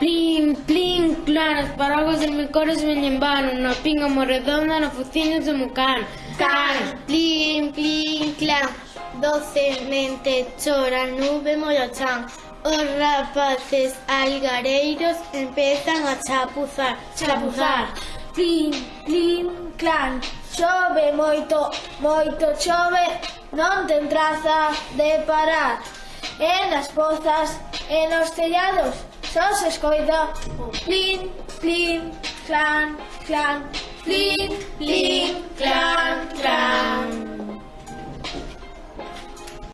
Plin, plin, claras, paraguas de micores me lembaron Na pinga morredonda, na fuciña do mucán Can, plin, plin, clan Docemente chora nube molochan Os rapaces algareiros empezan a chapuzar. Chapuzar. Plin, plin, clan. Chove moito, moito chove Non ten traza de parar. E nas pozas, e nos tellados Això no s'escolta. plin, plin, clan, clan, plin, plin.